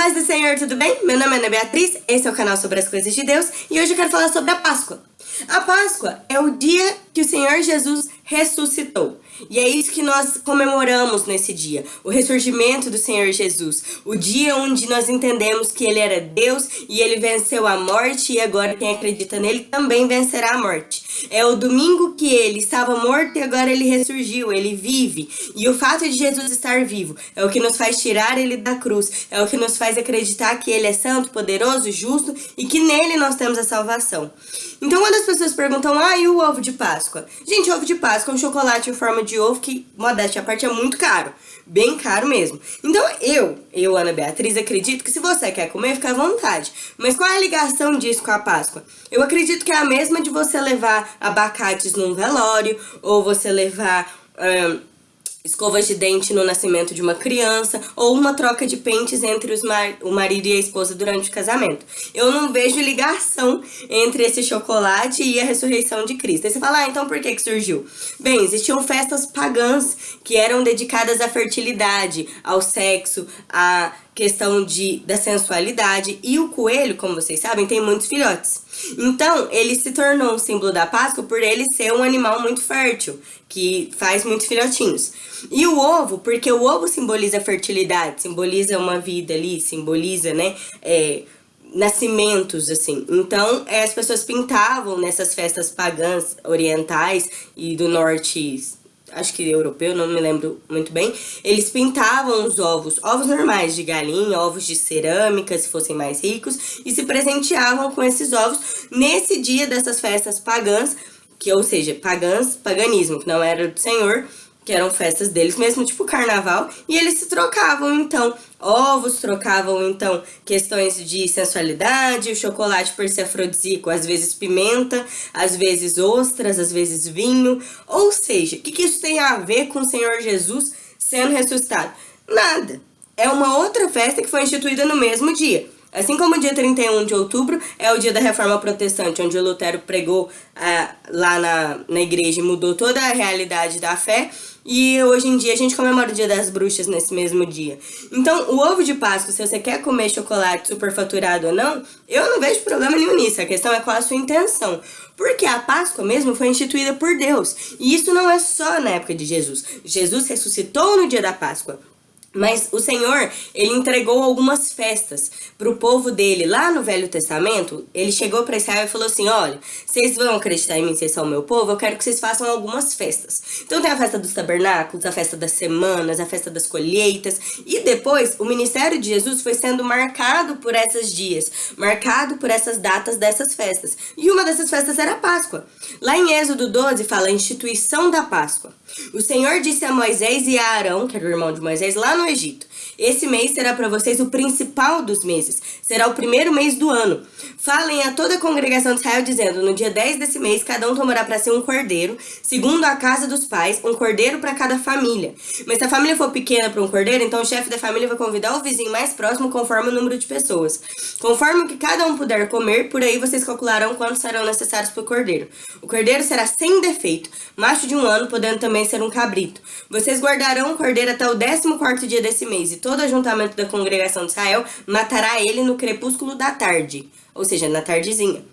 Paz do Senhor, tudo bem? Meu nome é Ana Beatriz, esse é o canal sobre as coisas de Deus e hoje eu quero falar sobre a Páscoa. A Páscoa é o dia que o Senhor Jesus ressuscitou. E é isso que nós comemoramos nesse dia, o ressurgimento do Senhor Jesus, o dia onde nós entendemos que Ele era Deus e Ele venceu a morte e agora quem acredita nele também vencerá a morte. É o domingo que Ele estava morto e agora Ele ressurgiu, Ele vive. E o fato de Jesus estar vivo é o que nos faz tirar Ele da cruz, é o que nos faz acreditar que Ele é santo, poderoso, justo e que nele nós temos a salvação. Então quando as pessoas perguntam, ah, e o ovo de Páscoa? Gente, ovo de Páscoa é um chocolate em forma de ovo que, modéstia à parte, é muito caro. Bem caro mesmo. Então eu, eu, Ana Beatriz, acredito que se você quer comer, fica à vontade. Mas qual é a ligação disso com a Páscoa? Eu acredito que é a mesma de você levar abacates num velório, ou você levar... escovas de dente no nascimento de uma criança ou uma troca de pentes entre mar o marido e a esposa durante o casamento. Eu não vejo ligação entre esse chocolate e a ressurreição de Cristo. Aí você fala, ah, então por que que surgiu? Bem, existiam festas pagãs que eram dedicadas à fertilidade, ao sexo, à questão de, da sensualidade. E o coelho, como vocês sabem, tem muitos filhotes. Então, ele se tornou um símbolo da Páscoa por ele ser um animal muito fértil, que faz muitos filhotinhos. E o ovo, porque o ovo simboliza fertilidade, simboliza uma vida ali, simboliza, né, é, nascimentos, assim. Então, é, as pessoas pintavam nessas festas pagãs orientais e do norte acho que europeu, não me lembro muito bem, eles pintavam os ovos, ovos normais de galinha, ovos de cerâmica, se fossem mais ricos, e se presenteavam com esses ovos nesse dia dessas festas pagãs, que ou seja, pagãs, paganismo, que não era do Senhor, que eram festas deles mesmo, tipo carnaval, e eles se trocavam então ovos, trocavam então questões de sensualidade, o chocolate por ser afrodisíaco, às vezes pimenta, às vezes ostras, às vezes vinho, ou seja, o que, que isso tem a ver com o Senhor Jesus sendo ressuscitado? Nada, é uma outra festa que foi instituída no mesmo dia. Assim como o dia 31 de outubro é o dia da Reforma Protestante, onde Lutero pregou ah, lá na, na igreja e mudou toda a realidade da fé, e hoje em dia a gente comemora o dia das bruxas nesse mesmo dia. Então, o ovo de Páscoa, se você quer comer chocolate superfaturado ou não, eu não vejo problema nenhum nisso. A questão é qual a sua intenção. Porque a Páscoa mesmo foi instituída por Deus. E isso não é só na época de Jesus. Jesus ressuscitou no dia da Páscoa. Mas o Senhor, ele entregou algumas festas para o povo dele. Lá no Velho Testamento, ele chegou para Israel e falou assim, olha, vocês vão acreditar em mim, vocês são meu povo, eu quero que vocês façam algumas festas. Então tem a festa dos tabernáculos, a festa das semanas, a festa das colheitas. E depois, o ministério de Jesus foi sendo marcado por esses dias, marcado por essas datas dessas festas. E uma dessas festas era a Páscoa. Lá em Êxodo 12 fala a instituição da Páscoa. O Senhor disse a Moisés e a Arão, que era o irmão de Moisés, lá no Egito. Esse mês será para vocês o principal dos meses. Será o primeiro mês do ano. Falem a toda a congregação de Israel dizendo, no dia 10 desse mês, cada um tomará para si um cordeiro, segundo a casa dos pais, um cordeiro para cada família. Mas se a família for pequena para um cordeiro, então o chefe da família vai convidar o vizinho mais próximo conforme o número de pessoas. Conforme o que cada um puder comer, por aí vocês calcularão quantos serão necessários para o cordeiro. O cordeiro será sem defeito, macho de um ano, podendo também ser um cabrito. Vocês guardarão o cordeiro até o 14º dia desse mês, e todo ajuntamento da congregação de Israel matará ele no crepúsculo da tarde, ou seja, na tardezinha.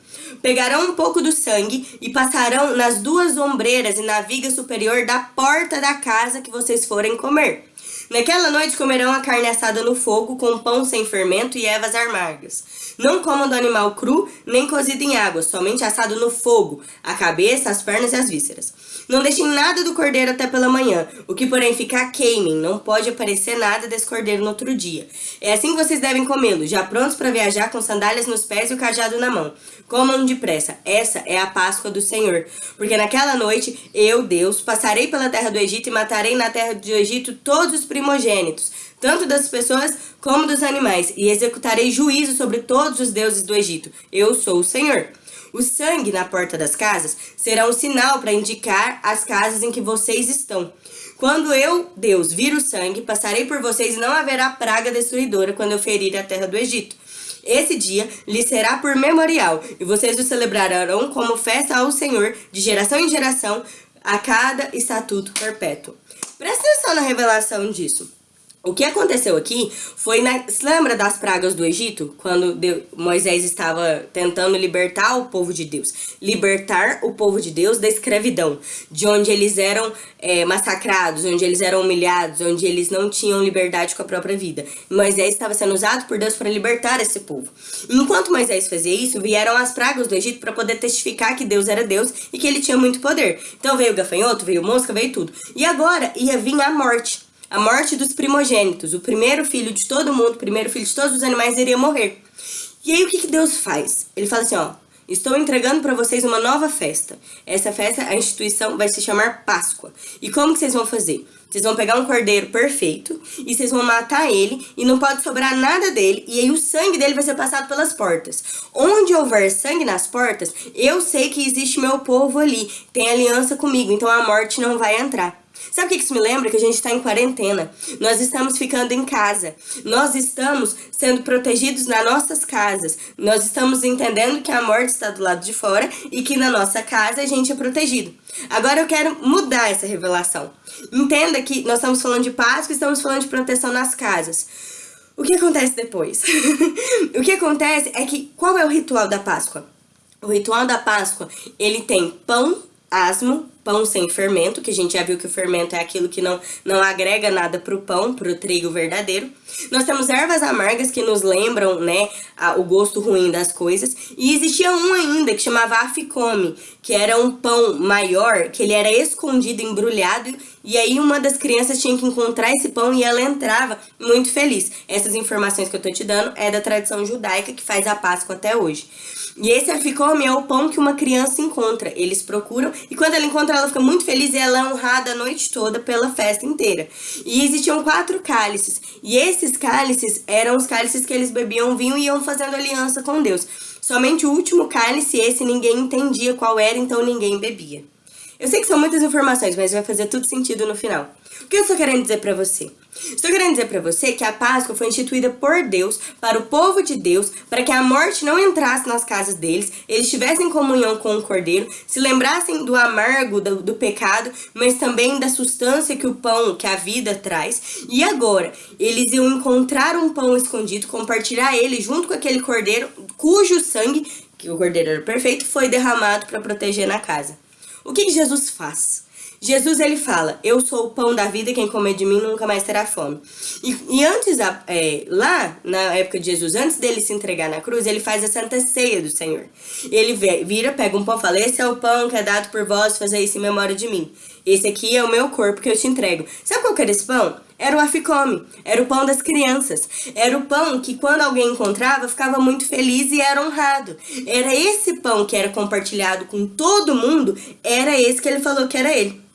Pegarão um pouco do sangue e passarão nas duas ombreiras e na viga superior da porta da casa que vocês forem comer. Naquela noite comerão a carne assada no fogo, com pão sem fermento e ervas amargas. Não comam do animal cru, nem cozido em água, somente assado no fogo, a cabeça, as pernas e as vísceras. Não deixem nada do cordeiro até pela manhã, o que porém ficar queimem, não pode aparecer nada desse cordeiro no outro dia. É assim que vocês devem comê-lo, já prontos para viajar com sandálias nos pés e o cajado na mão. Comam depressa, essa é a Páscoa do Senhor. Porque naquela noite, eu, Deus, passarei pela terra do Egito e matarei na terra do Egito todos os primogênitos, tanto das pessoas como dos animais, e executarei juízo sobre todos os deuses do Egito. Eu sou o Senhor. O sangue na porta das casas será um sinal para indicar as casas em que vocês estão. Quando eu, Deus, vir o sangue, passarei por vocês e não haverá praga destruidora quando eu ferir a terra do Egito. Esse dia lhe será por memorial, e vocês o celebrarão como festa ao Senhor, de geração em geração, a cada estatuto perpétuo. Presta atenção na revelação disso. O que aconteceu aqui foi na. Se lembra das pragas do Egito? Quando Deus, Moisés estava tentando libertar o povo de Deus. Libertar o povo de Deus da escravidão. De onde eles eram é, massacrados, onde eles eram humilhados, onde eles não tinham liberdade com a própria vida. Moisés estava sendo usado por Deus para libertar esse povo. Enquanto Moisés fazia isso, vieram as pragas do Egito para poder testificar que Deus era Deus e que ele tinha muito poder. Então veio o gafanhoto, veio mosca, veio tudo. E agora ia vir a morte. A morte dos primogênitos. O primeiro filho de todo mundo, o primeiro filho de todos os animais iria morrer. E aí o que, que Deus faz? Ele fala assim, ó, estou entregando para vocês uma nova festa. Essa festa, a instituição vai se chamar Páscoa. E como que vocês vão fazer? Vocês vão pegar um cordeiro perfeito e vocês vão matar ele e não pode sobrar nada dele. E aí o sangue dele vai ser passado pelas portas. Onde houver sangue nas portas, eu sei que existe meu povo ali. Tem aliança comigo, então a morte não vai entrar. Sabe o que isso me lembra? Que a gente está em quarentena. Nós estamos ficando em casa. Nós estamos sendo protegidos nas nossas casas. Nós estamos entendendo que a morte está do lado de fora e que na nossa casa a gente é protegido. Agora eu quero mudar essa revelação. Entenda que nós estamos falando de Páscoa estamos falando de proteção nas casas. O que acontece depois? o que acontece é que qual é o ritual da Páscoa? O ritual da Páscoa, ele tem pão, asmo, pão sem fermento, que a gente já viu que o fermento é aquilo que não, não agrega nada pro pão, pro trigo verdadeiro. Nós temos ervas amargas que nos lembram, né, a, o gosto ruim das coisas. E existia um ainda que chamava aficome, que era um pão maior, que ele era escondido, embrulhado, e aí uma das crianças tinha que encontrar esse pão e ela entrava muito feliz. Essas informações que eu tô te dando é da tradição judaica que faz a Páscoa até hoje. E esse aficome é o pão que uma criança encontra. Eles procuram e quando ela encontra, ela fica muito feliz e ela é honrada a noite toda pela festa inteira. E existiam quatro cálices. E esses cálices eram os cálices que eles bebiam vinho e iam fazendo aliança com Deus. Somente o último cálice, esse ninguém entendia qual era, então ninguém bebia. Eu sei que são muitas informações, mas vai fazer tudo sentido no final. O que eu estou querendo dizer para você? Estou querendo dizer para você que a Páscoa foi instituída por Deus, para o povo de Deus, para que a morte não entrasse nas casas deles, eles tivessem comunhão com o Cordeiro, se lembrassem do amargo do, do pecado, mas também da substância que o pão, que a vida traz. E agora, eles iam encontrar um pão escondido, compartilhar ele junto com aquele Cordeiro, cujo sangue, que o Cordeiro era perfeito, foi derramado para proteger na casa. O que, Jesus faz? Jesus ele fala, eu sou o pão da vida, quem comer de mim nunca mais terá fome. E, e antes, é, lá na época de Jesus, antes dele se entregar na cruz, ele faz a santa ceia do Senhor. Ele vira, pega um pão e fala, esse é o pão que é dado por vós, fazer isso em memória de mim. Esse aqui é o meu corpo que eu te entrego. Sabe qual que era esse pão? Era o aficome, era o pão das crianças. Era o pão que quando alguém encontrava, ficava muito feliz e era honrado. Era esse pão que era compartilhado com todo mundo, era esse que ele falou que era ele.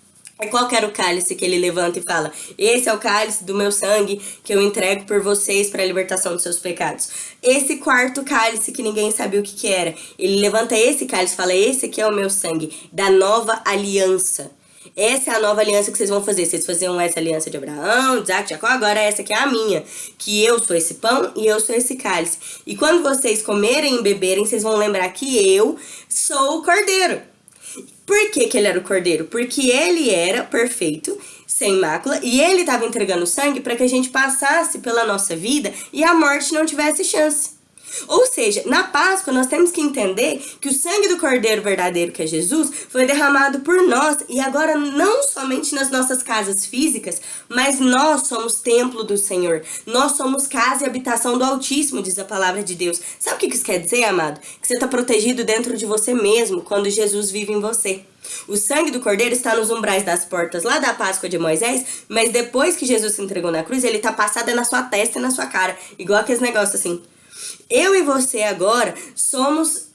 É qual era o cálice que ele levanta e fala? Esse é o cálice do meu sangue que eu entrego por vocês para a libertação dos seus pecados. Esse quarto cálice que ninguém sabia o que, que era. Ele levanta esse cálice e fala: Esse aqui é o meu sangue, da nova aliança. Essa é a nova aliança que vocês vão fazer. Vocês faziam essa aliança de Abraão, de Isaac, Jacó, agora essa aqui é a minha. Que eu sou esse pão e eu sou esse cálice. E quando vocês comerem e beberem, vocês vão lembrar que eu sou o cordeiro. Por que, que ele era o cordeiro? Porque ele era perfeito, sem mácula, e ele estava entregando sangue para que a gente passasse pela nossa vida e a morte não tivesse chance. Ou seja, na Páscoa nós temos que entender que o sangue do Cordeiro verdadeiro, que é Jesus, foi derramado por nós e agora não somente nas nossas casas físicas, mas nós somos templo do Senhor. Nós somos casa e habitação do Altíssimo, diz a palavra de Deus. Sabe o que isso quer dizer, amado? Que você está protegido dentro de você mesmo quando Jesus vive em você. O sangue do cordeiro está nos umbrais das portas lá da Páscoa de Moisés, mas depois que Jesus se entregou na cruz, ele está passado na sua testa e na sua cara. Igual aqueles negócios assim. Eu e você agora somos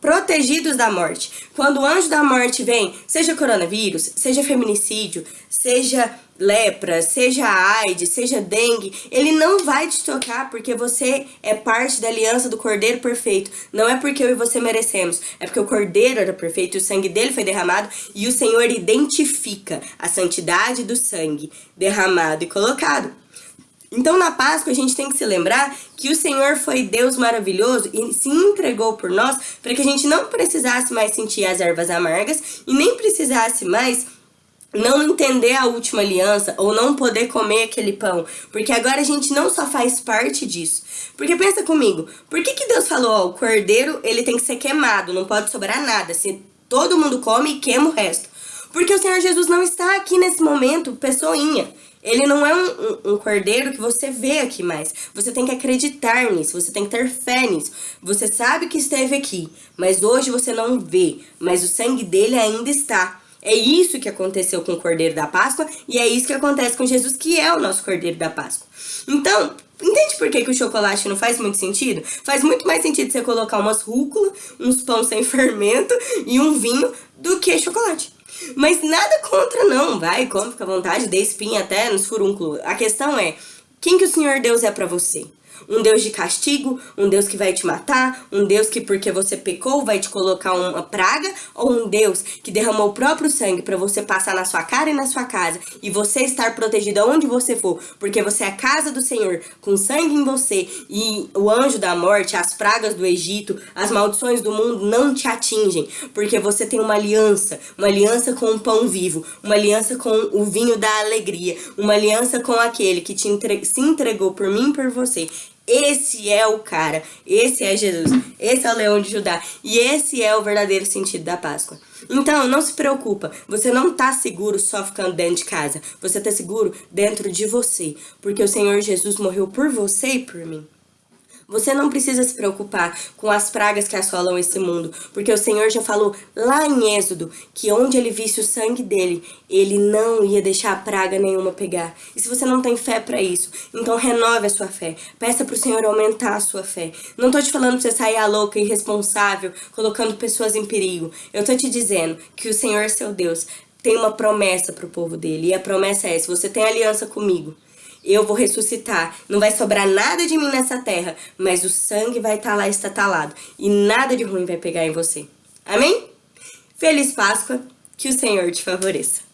protegidos da morte. Quando o anjo da morte vem, seja coronavírus, seja feminicídio, seja lepra, seja AIDS, seja dengue, ele não vai te tocar porque você é parte da aliança do Cordeiro perfeito. Não é porque eu e você merecemos, é porque o Cordeiro era perfeito, o sangue dele foi derramado e o Senhor identifica a santidade do sangue derramado e colocado. Então, na Páscoa, a gente tem que se lembrar que o Senhor foi Deus maravilhoso e se entregou por nós para que a gente não precisasse mais sentir as ervas amargas e nem precisasse mais não entender a última aliança ou não poder comer aquele pão, porque agora a gente não só faz parte disso. Porque pensa comigo, por que, que Deus falou, ó, o cordeiro ele tem que ser queimado, não pode sobrar nada, se todo mundo come, queima o resto. Porque o Senhor Jesus não está aqui nesse momento, pessoinha. Ele não é um, um, cordeiro que você vê aqui mais. Você tem que acreditar nisso, você tem que ter fé nisso. Você sabe que esteve aqui, mas hoje você não vê. Mas o sangue dele ainda está. É isso que aconteceu com o Cordeiro da Páscoa e é isso que acontece com Jesus, que é o nosso Cordeiro da Páscoa. Então, entende por que, que o chocolate não faz muito sentido? Faz muito mais sentido você colocar umas rúcula, uns pão sem fermento e um vinho do que chocolate. Mas nada contra não, vai, come, fica à vontade, dê espinha até nos furúnculos. A questão é, quem que o Senhor Deus é para você? Um Deus de castigo, um Deus que vai te matar, um Deus que porque você pecou vai te colocar uma praga, ou um Deus que derramou o próprio sangue para você passar na sua cara e na sua casa e você estar protegido aonde você for, porque você é a casa do Senhor, com sangue em você e o anjo da morte, as pragas do Egito, as maldições do mundo não te atingem, porque você tem uma aliança, uma aliança com o pão vivo, uma aliança com o vinho da alegria, uma aliança com aquele que te entre... se entregou por mim e por você esse é o cara, esse é Jesus, esse é o leão de Judá. E esse é o verdadeiro sentido da Páscoa. Então, não se preocupa, você não tá seguro só ficando dentro de casa, você tá seguro dentro de você, porque o Senhor Jesus morreu por você e por mim. Você não precisa se preocupar com as pragas que assolam esse mundo, porque o Senhor já falou lá em Êxodo que onde ele visse o sangue dele, ele não ia deixar praga nenhuma pegar. E se você não tem fé para isso, então renove a sua fé. Peça pro Senhor aumentar a sua fé. Não tô te falando pra você sair a louca, irresponsável, colocando pessoas em perigo. Eu tô te dizendo que o Senhor, seu Deus, tem uma promessa pro povo dele. E a promessa é, se você tem aliança comigo, eu vou ressuscitar. Não vai sobrar nada de mim nessa terra, mas o sangue vai estar tá lá estatalado e nada de ruim vai pegar em você. Amém? Feliz Páscoa, que o Senhor te favoreça.